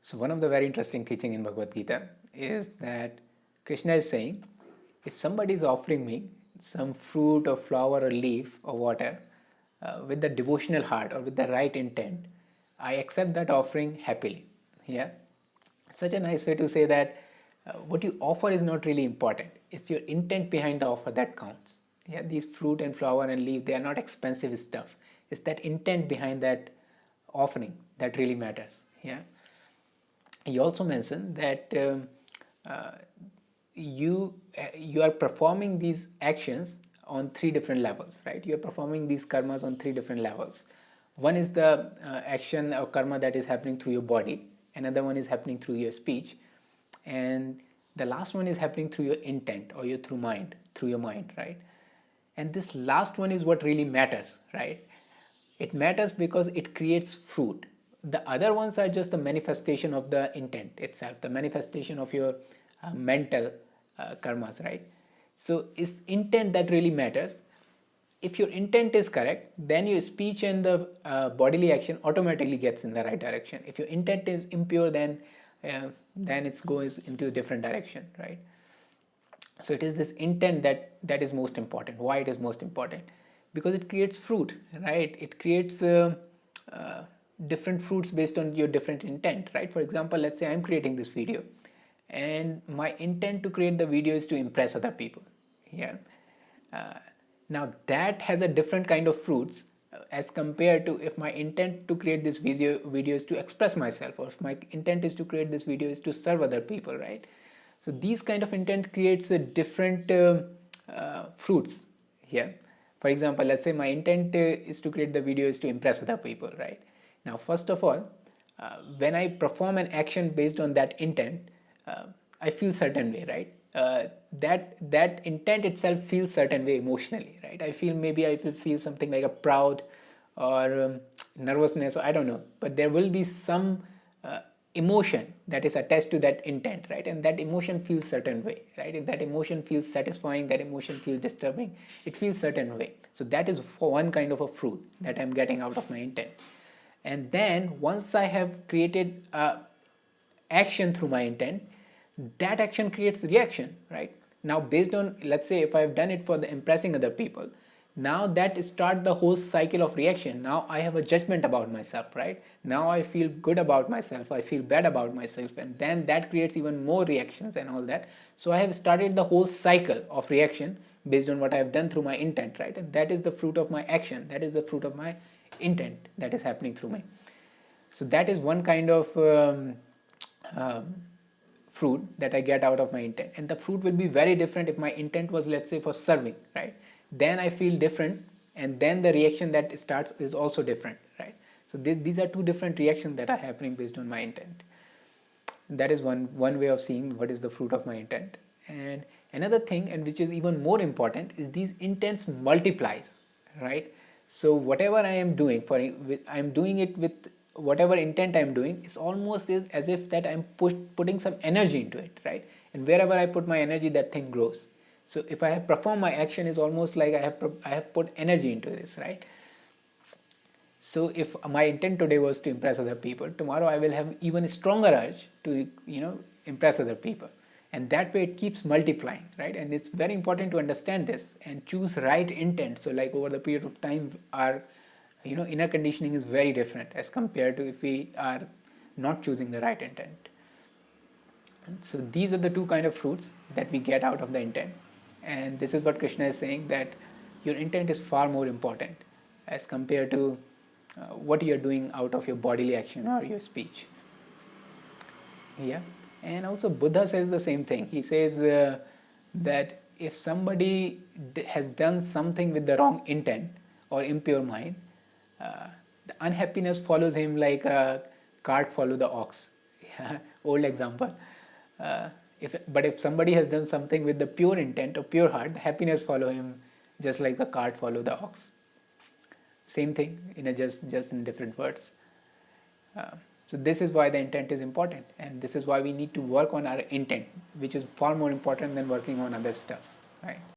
So one of the very interesting teaching in Bhagavad Gita is that Krishna is saying, if somebody is offering me some fruit or flower or leaf or water uh, with the devotional heart or with the right intent, I accept that offering happily. Yeah, such a nice way to say that uh, what you offer is not really important. It's your intent behind the offer that counts. Yeah, these fruit and flower and leaf, they are not expensive stuff. It's that intent behind that offering that really matters. Yeah he also mentioned that um, uh, you uh, you are performing these actions on three different levels right? You are performing these karmas on three different levels. One is the uh, action or karma that is happening through your body. Another one is happening through your speech. And the last one is happening through your intent or your through mind through your mind right? And this last one is what really matters right? It matters because it creates fruit the other ones are just the manifestation of the intent itself the manifestation of your uh, mental uh, karmas right? So it's intent that really matters? If your intent is correct then your speech and the uh, bodily action automatically gets in the right direction. If your intent is impure then uh, then it goes into a different direction right? So it is this intent that that is most important. Why it is most important? Because it creates fruit right? It creates uh, uh, different fruits based on your different intent right? For example let's say i'm creating this video and my intent to create the video is to impress other people yeah? Uh, now that has a different kind of fruits uh, as compared to if my intent to create this video video is to express myself or if my intent is to create this video is to serve other people right? So these kind of intent creates a different uh, uh, fruits here for example let's say my intent uh, is to create the video is to impress other people right now, first of all, uh, when I perform an action based on that intent, uh, I feel certain way, right? Uh, that that intent itself feels certain way emotionally, right? I feel maybe I will feel something like a proud or um, nervousness, or I don't know, but there will be some uh, emotion that is attached to that intent, right? And that emotion feels certain way, right? If that emotion feels satisfying, that emotion feels disturbing, it feels certain way. So that is for one kind of a fruit that I'm getting out of my intent and then once I have created a action through my intent that action creates reaction right? Now based on let's say if I've done it for the impressing other people now that start the whole cycle of reaction. Now I have a judgment about myself right? Now I feel good about myself. I feel bad about myself. And then that creates even more reactions and all that. So I have started the whole cycle of reaction based on what I have done through my intent right? And that is the fruit of my action. That is the fruit of my intent that is happening through me. So that is one kind of um, um, fruit that I get out of my intent. And the fruit will be very different if my intent was let's say for serving right? Then I feel different and then the reaction that starts is also different right? So th these are two different reactions that are happening based on my intent. That is one one way of seeing what is the fruit of my intent. And another thing and which is even more important is these intents multiplies right? So whatever I am doing for I am doing it with whatever intent I'm doing it's almost is as if that I'm putting some energy into it right? And wherever I put my energy that thing grows. So if I have performed my action is almost like I have I have put energy into this right? So if my intent today was to impress other people tomorrow I will have even stronger urge to you know impress other people and that way it keeps multiplying right? And it's very important to understand this and choose right intent. So like over the period of time our you know inner conditioning is very different as compared to if we are not choosing the right intent. So these are the two kind of fruits that we get out of the intent. And this is what krishna is saying that your intent is far more important as compared to uh, what you're doing out of your bodily action or your speech. Yeah and also Buddha says the same thing. He says uh, that if somebody has done something with the wrong intent or impure mind, uh, the unhappiness follows him like a cart follow the ox. Old example. Uh, if, but if somebody has done something with the pure intent or pure heart, the happiness follow him just like the cart follow the ox. Same thing in a just just in different words. Uh, so this is why the intent is important and this is why we need to work on our intent which is far more important than working on other stuff, right?